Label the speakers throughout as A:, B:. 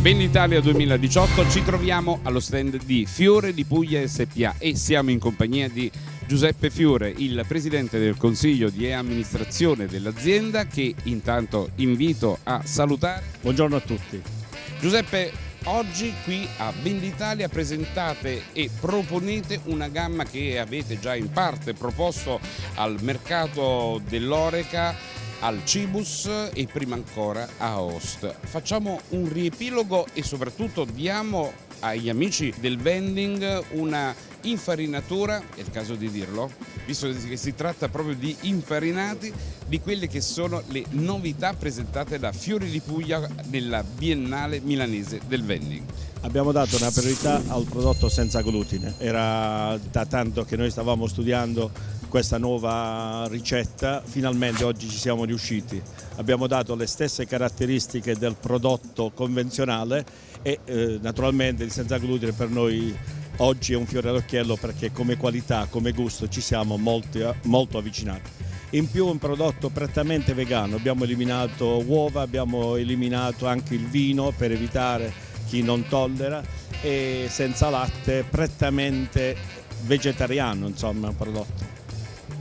A: Ben Italia 2018 ci troviamo allo stand di Fiore di Puglia SPA e siamo in compagnia di Giuseppe Fiore, il presidente del consiglio di amministrazione dell'azienda che intanto invito a salutare.
B: Buongiorno a tutti.
A: Giuseppe, oggi qui a Venditalia presentate e proponete una gamma che avete già in parte proposto al mercato dell'Oreca al Cibus e prima ancora a Host. Facciamo un riepilogo e soprattutto diamo agli amici del vending una infarinatura, è il caso di dirlo, visto che si tratta proprio di infarinati, di quelle che sono le novità presentate da Fiori di Puglia nella Biennale Milanese del Vending.
B: Abbiamo dato una priorità al prodotto senza glutine, era da tanto che noi stavamo studiando questa nuova ricetta, finalmente oggi ci siamo riusciti. Abbiamo dato le stesse caratteristiche del prodotto convenzionale e eh, naturalmente il senza glutine per noi oggi è un fiore all'occhiello perché come qualità, come gusto ci siamo molto, molto avvicinati. In più un prodotto prettamente vegano, abbiamo eliminato uova, abbiamo eliminato anche il vino per evitare chi non tollera e senza latte, prettamente vegetariano insomma prodotto.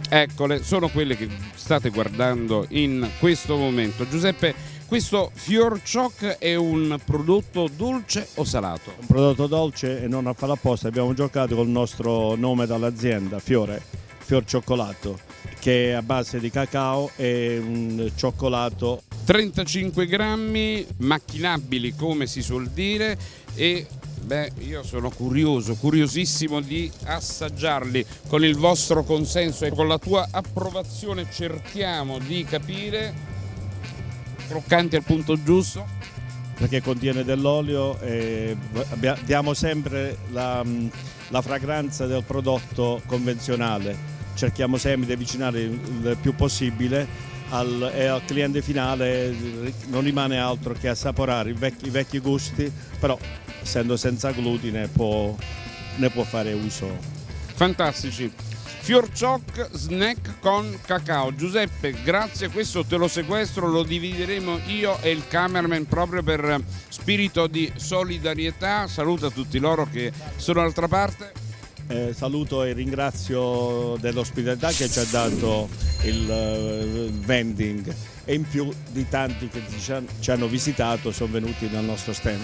A: Eccole, sono quelle che state guardando in questo momento. Giuseppe, questo Fior Choc è un prodotto dolce o salato?
B: Un prodotto dolce e non a fare apposta, abbiamo giocato col nostro nome dall'azienda, Fiore, Fior Cioccolato, che è a base di cacao e un cioccolato
A: 35 grammi, macchinabili come si suol dire e Beh, io sono curioso, curiosissimo di assaggiarli. Con il vostro consenso e con la tua approvazione cerchiamo di capire croccanti al punto giusto?
B: Perché contiene dell'olio e diamo sempre la, la, fragranza del prodotto convenzionale. Cerchiamo sempre di avvicinare il più possibile al, e al cliente finale non rimane altro che assaporare i vecchi, i vecchi gusti però essendo senza glutine può, ne può fare uso.
A: Fantastici. Fiorcioc snack con cacao. Giuseppe, grazie, questo te lo sequestro, lo divideremo io e il cameraman proprio per spirito di solidarietà. Saluta tutti loro che sono dall'altra parte.
B: Eh, saluto e ringrazio dell'ospitalità che ci ha dato il uh, vending e in più di tanti che ci hanno visitato sono venuti nel nostro stand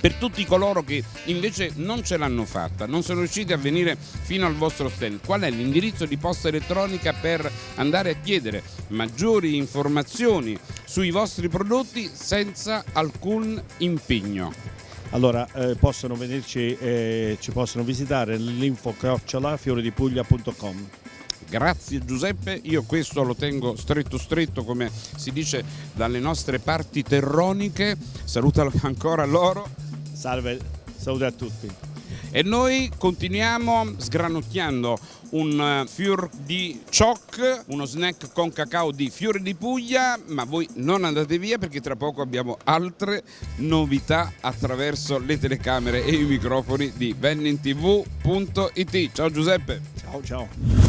A: per tutti coloro che invece non ce l'hanno fatta, non sono riusciti a venire fino al vostro stand, qual è l'indirizzo di posta elettronica per andare a chiedere maggiori informazioni sui vostri prodotti senza alcun impegno?
B: Allora, eh, possono venirci, eh, ci possono visitare l'info fioredipuglia.com.
A: Grazie Giuseppe, io questo lo tengo stretto stretto come si dice dalle nostre parti terroniche, salutalo ancora loro.
B: Salve, salute a tutti.
A: E noi continuiamo sgranocchiando un eh, fior di choc, uno snack con cacao di fiore di Puglia, ma voi non andate via perché tra poco abbiamo altre novità attraverso le telecamere e i microfoni di VenningTV.it. Ciao Giuseppe.
B: Ciao ciao.